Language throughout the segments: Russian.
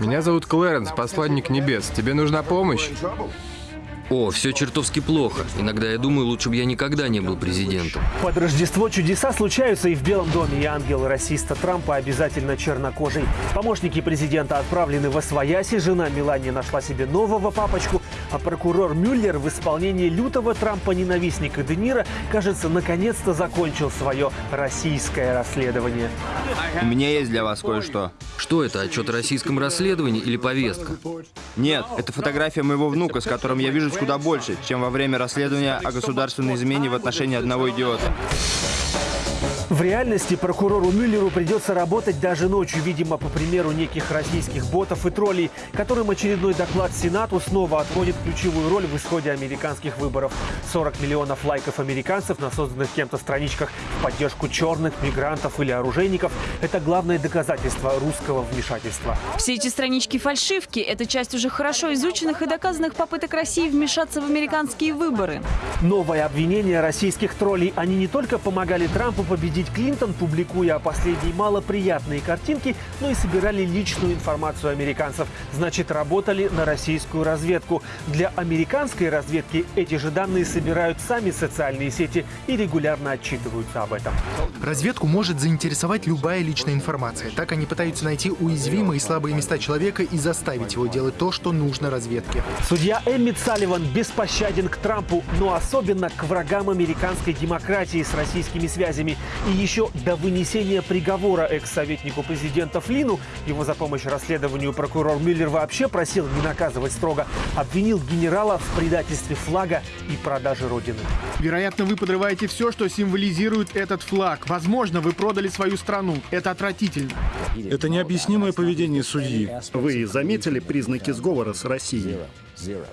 Меня зовут Клэренс, посланник небес. Тебе нужна помощь? О, все чертовски плохо. Иногда я думаю, лучше бы я никогда не был президентом. Под Рождество чудеса случаются и в Белом доме, и ангел расиста Трампа обязательно чернокожий. Помощники президента отправлены в Освояси, жена Мелания нашла себе нового папочку, а прокурор Мюллер в исполнении лютого Трампа-ненавистника Де Ниро, кажется, наконец-то закончил свое российское расследование. У меня есть для вас кое-что. Что это, отчет о российском расследовании или повестка? Нет, это фотография моего внука, с которым я вижусь куда больше, чем во время расследования о государственной измене в отношении одного идиота. В реальности прокурору Мюллеру придется работать даже ночью, видимо, по примеру неких российских ботов и троллей, которым очередной доклад Сенату снова отводит ключевую роль в исходе американских выборов. 40 миллионов лайков американцев на созданных кем-то страничках в поддержку черных, мигрантов или оружейников – это главное доказательство русского вмешательства. Все эти странички фальшивки – это часть уже хорошо изученных и доказанных попыток России вмешаться в американские выборы. Новое обвинение российских троллей. Они не только помогали Трампу победить Клинтон, публикуя последние малоприятные картинки, но и собирали личную информацию американцев. Значит, работали на российскую разведку. Для американской разведки эти же данные собирают сами социальные сети и регулярно отчитываются об этом. Разведку может заинтересовать любая личная информация. Так они пытаются найти уязвимые и слабые места человека и заставить его делать то, что нужно разведке. Судья Эммит Салливан беспощаден к Трампу, но особенно к врагам американской демократии с российскими связями. И еще до вынесения приговора экс-советнику президента Флину, его за помощь расследованию прокурор Мюллер вообще просил не наказывать строго, обвинил генерала в предательстве флага и продаже Родины. Вероятно, вы подрываете все, что символизирует этот флаг. Возможно, вы продали свою страну. Это отвратительно. Это необъяснимое поведение судьи. Вы заметили признаки сговора с Россией?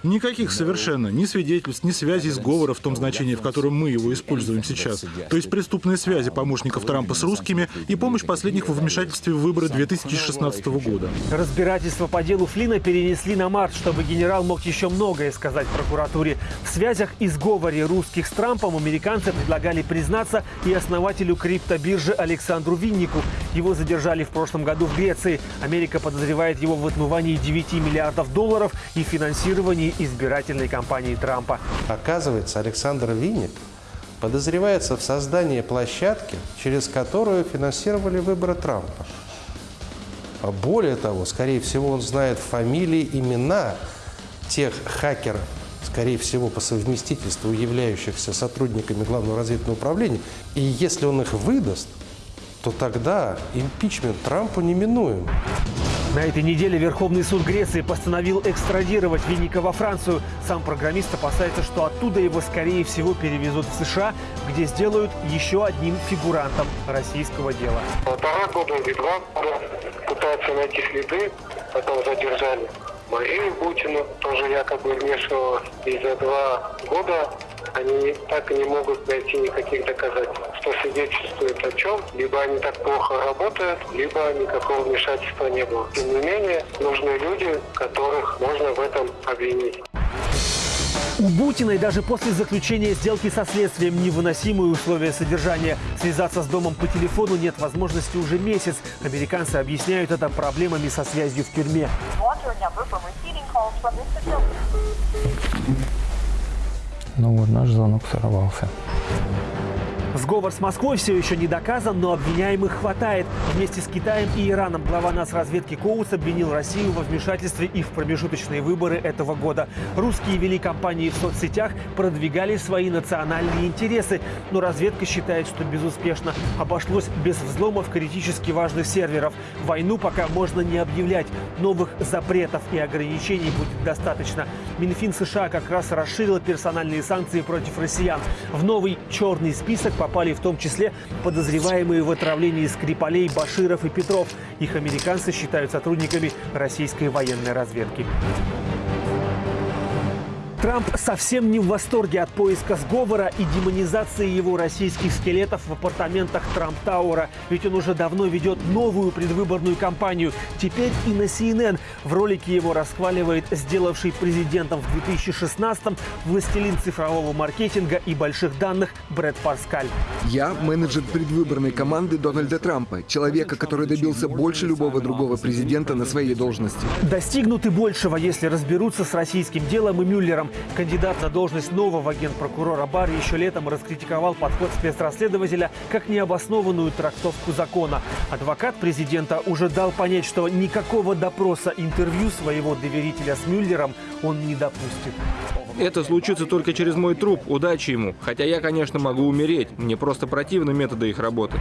Никаких совершенно, ни свидетельств, ни связей сговора в том значении, в котором мы его используем сейчас. То есть преступные связи помощников Трампа с русскими и помощь последних во вмешательстве в выборы 2016 года. Разбирательство по делу Флина перенесли на март, чтобы генерал мог еще многое сказать прокуратуре. В связях и сговоре русских с Трампом американцы предлагали признаться и основателю криптобиржи Александру Виннику. Его задержали в прошлом году в Греции. Америка подозревает его в отмывании 9 миллиардов долларов и финансировании избирательной кампании Трампа. Оказывается, Александр Винник подозревается в создании площадки, через которую финансировали выборы Трампа. А Более того, скорее всего, он знает фамилии, имена тех хакеров, скорее всего, по совместительству являющихся сотрудниками Главного разведывательного управления. И если он их выдаст, то тогда импичмент Трампу неминуем. На этой неделе Верховный суд Греции постановил экстрадировать Винника во Францию. Сам программист опасается, что оттуда его, скорее всего, перевезут в США, где сделают еще одним фигурантом российского дела. Полтора года или два года пытаются найти следы, потом задержали Марию Бутину, тоже якобы вмешивала. И за два года они так и не могут найти никаких доказательств, что свидетельствует о чем. Либо они так плохо работают, либо никакого вмешательства не было. Тем не менее, нужны люди, которых можно в этом обвинить. У Бутиной даже после заключения сделки со следствием невыносимые условия содержания. Связаться с домом по телефону нет возможности уже месяц. Американцы объясняют это проблемами со связью в тюрьме. Ну вот, наш звонок сорвался. Сговор с Москвой все еще не доказан, но обвиняемых хватает. Вместе с Китаем и Ираном глава разведки Коутс обвинил Россию во вмешательстве и в промежуточные выборы этого года. Русские вели кампании в соцсетях, продвигали свои национальные интересы, но разведка считает, что безуспешно. Обошлось без взломов критически важных серверов. Войну пока можно не объявлять. Новых запретов и ограничений будет достаточно. Минфин США как раз расширил персональные санкции против россиян. В новый черный список попали в том числе подозреваемые в отравлении Скрипалей, Баширов и Петров. Их американцы считают сотрудниками российской военной разведки. Трамп совсем не в восторге от поиска сговора и демонизации его российских скелетов в апартаментах Трамп Тауэра. Ведь он уже давно ведет новую предвыборную кампанию. Теперь и на CNN в ролике его расхваливает сделавший президентом в 2016-м властелин цифрового маркетинга и больших данных Брэд Парскаль. Я менеджер предвыборной команды Дональда Трампа, человека, который добился больше любого другого президента на своей должности. Достигнут и большего, если разберутся с российским делом и Мюллером. Кандидат на должность нового генпрокурора Барри еще летом раскритиковал подход спецрасследователя как необоснованную трактовку закона. Адвокат президента уже дал понять, что никакого допроса интервью своего доверителя с Мюллером он не допустит. Это случится только через мой труп. Удачи ему. Хотя я, конечно, могу умереть. Мне просто противны методы их работы.